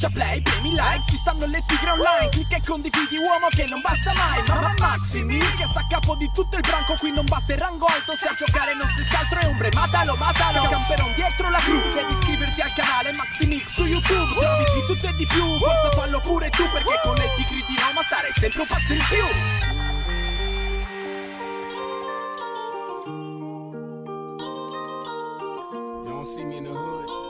Schiaccia play, premi like, ci stanno le tigre online Clicca e condividi uomo che non basta mai Mamma Maximi, che sta a capo di tutto il branco Qui non basta il rango alto, se a giocare non si altro è ombre Matalo, matalo, camperon dietro la crew Devi iscriverti al canale Maximix su YouTube Trovi di tutto e di più, forza fallo pure tu Perché con le tigri di Roma starei sempre un passo in più. Don't see me in the hood,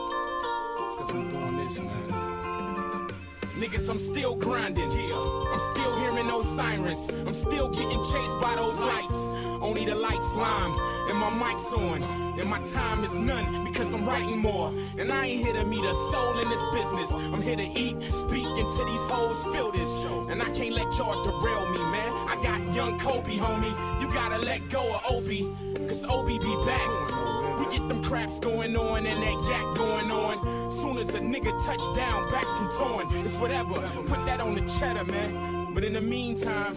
cause I'm doing this, man. Niggas, I'm still grinding here. I'm still hearing those sirens. I'm still getting chased by those lights. Only the lights lime and my mic's on. And my time is none because I'm writing more. And I ain't here to meet a soul in this business. I'm here to eat, speak until these hoes feel this. Show. And I can't let y'all derail me, man. I got young Kobe, homie. You gotta let go of Obi. Cause Obi be back. We get them craps going on and that yak going on. Soon as a nigga touch down, back from torn. It's whatever. Put that on the cheddar, man. But in the meantime,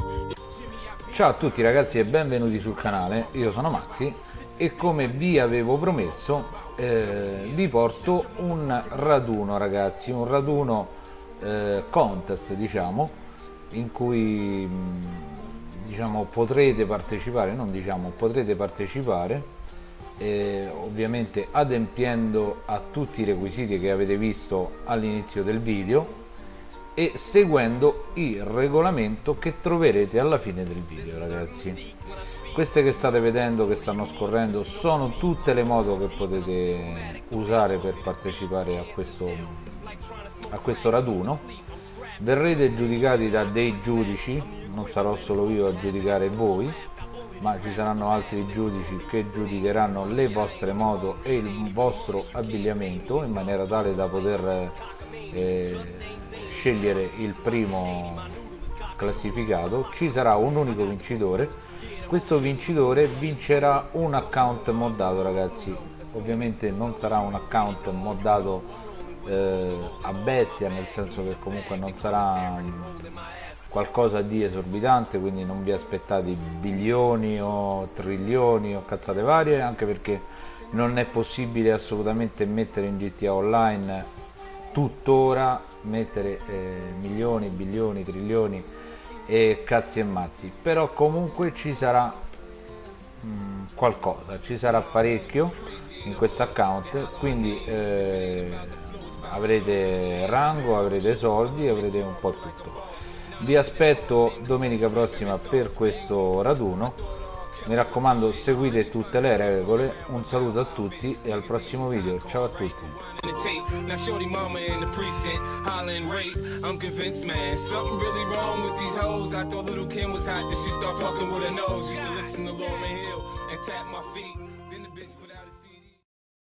Ciao a tutti ragazzi e benvenuti sul canale, io sono Maxi e come vi avevo promesso eh, vi porto un raduno ragazzi, un raduno eh, contest diciamo in cui mh, diciamo potrete partecipare, non diciamo potrete partecipare eh, ovviamente adempiendo a tutti i requisiti che avete visto all'inizio del video e seguendo il regolamento che troverete alla fine del video ragazzi. Queste che state vedendo che stanno scorrendo sono tutte le moto che potete usare per partecipare a questo a questo raduno. Verrete giudicati da dei giudici non sarò solo io a giudicare voi ma ci saranno altri giudici che giudicheranno le vostre moto e il vostro abbigliamento in maniera tale da poter eh, scegliere il primo classificato. Ci sarà un unico vincitore. Questo vincitore vincerà un account moddato ragazzi. Ovviamente non sarà un account moddato eh, a bestia nel senso che comunque non sarà qualcosa di esorbitante quindi non vi aspettate bilioni o trilioni o cazzate varie anche perché non è possibile assolutamente mettere in GTA Online tuttora mettere eh, milioni, bilioni, trilioni e cazzi e mazzi. Però comunque ci sarà mh, qualcosa ci sarà parecchio in questo account quindi eh, avrete rango avrete soldi avrete un po' tutto vi aspetto domenica prossima per questo raduno. Mi raccomando seguite tutte le regole. Un saluto a tutti e al prossimo video. Ciao a tutti